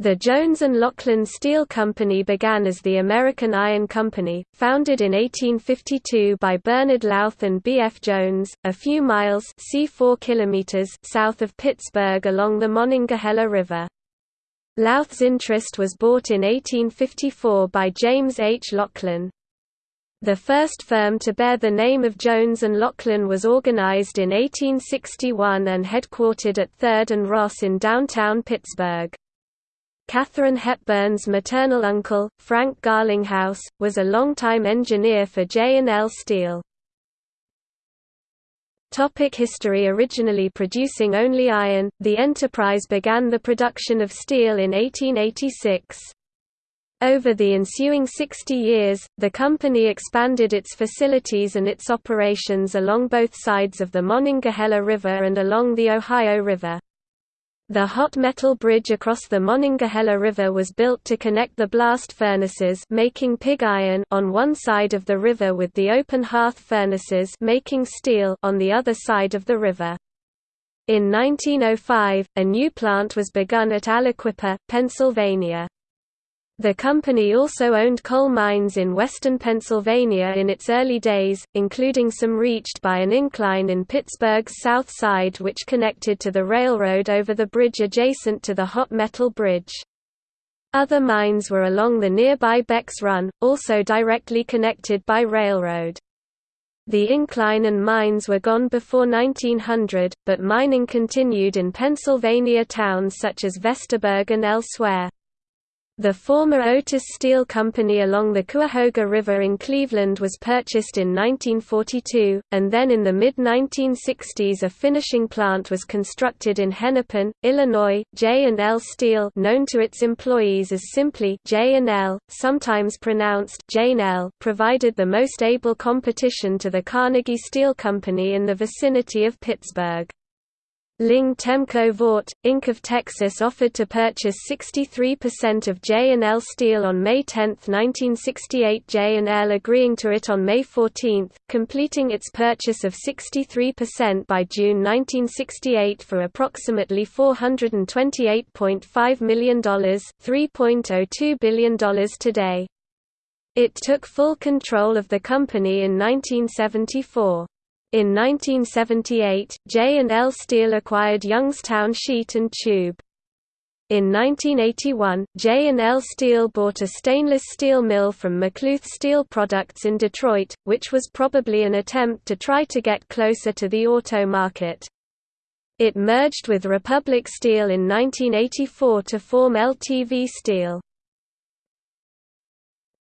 The Jones and Laughlin Steel Company began as the American Iron Company, founded in 1852 by Bernard Lauth and B. F. Jones, a few miles c 4 kilometers south of Pittsburgh along the Monongahela River. Lauth's interest was bought in 1854 by James H. Laughlin. The first firm to bear the name of Jones and Laughlin was organized in 1861 and headquartered at 3rd and Ross in downtown Pittsburgh. Katharine Hepburn's maternal uncle, Frank Garlinghouse, was a longtime engineer for J&L Steel. Topic history Originally producing only iron, the enterprise began the production of steel in 1886. Over the ensuing 60 years, the company expanded its facilities and its operations along both sides of the Monongahela River and along the Ohio River. The hot metal bridge across the Monongahela River was built to connect the blast furnaces making pig iron on one side of the river with the open hearth furnaces making steel on the other side of the river. In 1905, a new plant was begun at Aliquippa, Pennsylvania. The company also owned coal mines in western Pennsylvania in its early days, including some reached by an incline in Pittsburgh's south side which connected to the railroad over the bridge adjacent to the hot metal bridge. Other mines were along the nearby Beck's Run, also directly connected by railroad. The incline and mines were gone before 1900, but mining continued in Pennsylvania towns such as Vestaburg and elsewhere. The former Otis Steel Company along the Cuyahoga River in Cleveland was purchased in 1942, and then in the mid-1960s a finishing plant was constructed in Hennepin, Illinois. J&L Steel known to its employees as simply J&L, sometimes pronounced J&L, provided the most able competition to the Carnegie Steel Company in the vicinity of Pittsburgh. Ling Temco Vought, Inc. of Texas offered to purchase 63% of J&L Steel on May 10, 1968 J&L agreeing to it on May 14, completing its purchase of 63% by June 1968 for approximately $428.5 million $3.02 billion today. It took full control of the company in 1974. In 1978, J&L Steel acquired Youngstown Sheet and Tube. In 1981, J&L Steel bought a stainless steel mill from McLouth Steel Products in Detroit, which was probably an attempt to try to get closer to the auto market. It merged with Republic Steel in 1984 to form LTV Steel.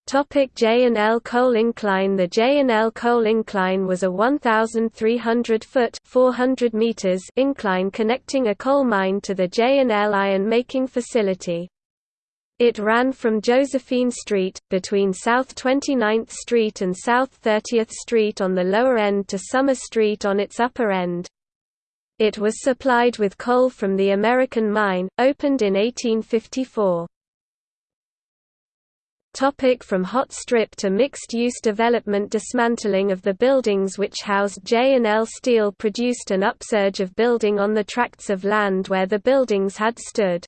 Topic J&L Coal Incline The J&L Coal Incline was a 1,300-foot 400 meters incline connecting a coal mine to the J&L iron-making facility. It ran from Josephine Street, between South 29th Street and South 30th Street on the lower end to Summer Street on its upper end. It was supplied with coal from the American Mine, opened in 1854. Topic from hot strip to mixed-use development Dismantling of the buildings which housed J&L Steel produced an upsurge of building on the tracts of land where the buildings had stood.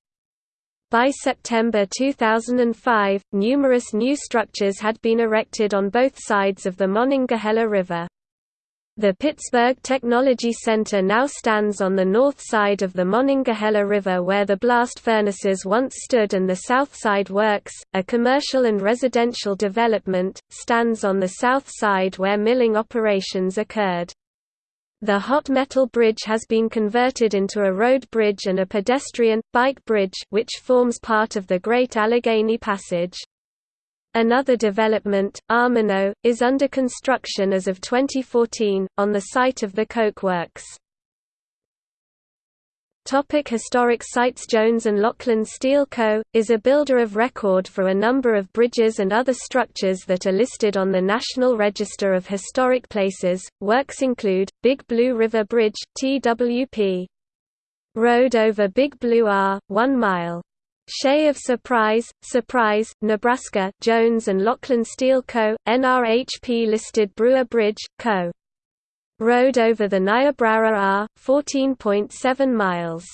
By September 2005, numerous new structures had been erected on both sides of the Monongahela River. The Pittsburgh Technology Center now stands on the north side of the Monongahela River where the blast furnaces once stood and the Southside Works, a commercial and residential development, stands on the south side where milling operations occurred. The hot metal bridge has been converted into a road bridge and a pedestrian, bike bridge which forms part of the Great Allegheny Passage. Another development, Almono, is under construction as of 2014, on the site of the Coke Works. Topic historic sites Jones and Laughlin Steel Co., is a builder of record for a number of bridges and other structures that are listed on the National Register of Historic Places. Works include, Big Blue River Bridge, TWP. Road over Big Blue R, 1 mile. Shea of Surprise, Surprise, Nebraska, Jones and Laughlin Steel Co., NRHP listed Brewer Bridge, Co. Road over the Niobrara R, 14.7 miles.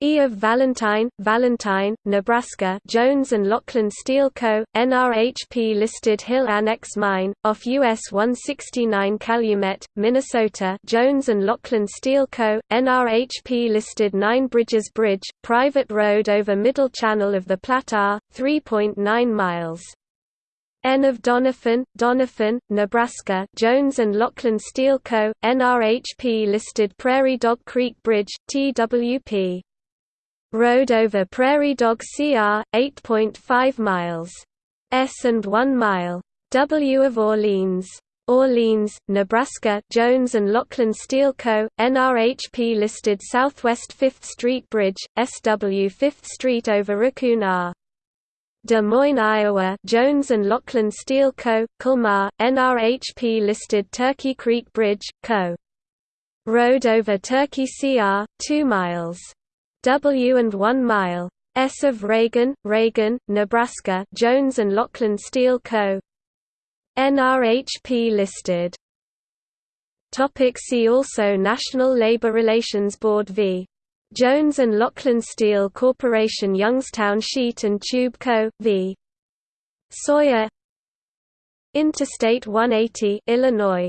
E of Valentine, Valentine, Nebraska Jones and Laughlin Steel Co., NRHP listed Hill Annex Mine, off US 169 Calumet, Minnesota Jones and Laughlin Steel Co., NRHP listed Nine Bridges Bridge, private road over Middle Channel of the Platte R, 3.9 miles. N of Doniphan, Doniphan, Nebraska Jones and Laughlin Steel Co., NRHP listed Prairie Dog Creek Bridge, TWP. Road over Prairie Dog CR, 8.5 miles. S and 1 mile. W of Orleans. Orleans, Nebraska Jones and Laughlin Steel Co., NRHP listed Southwest 5th Street Bridge, SW 5th Street over Raccoon R. Des Moines, Iowa Jones and Laughlin Steel Co., Colmar, NRHP listed Turkey Creek Bridge, Co. Road over Turkey CR, 2 miles. W and 1 mile. S of Ragan, Ragan, Nebraska Jones and Laughlin Steel Co. NRHP listed. Topic see also National Labor Relations Board v. Jones and Laughlin Steel Corporation Youngstown Sheet and Tube Co. v. Sawyer Interstate 180 Illinois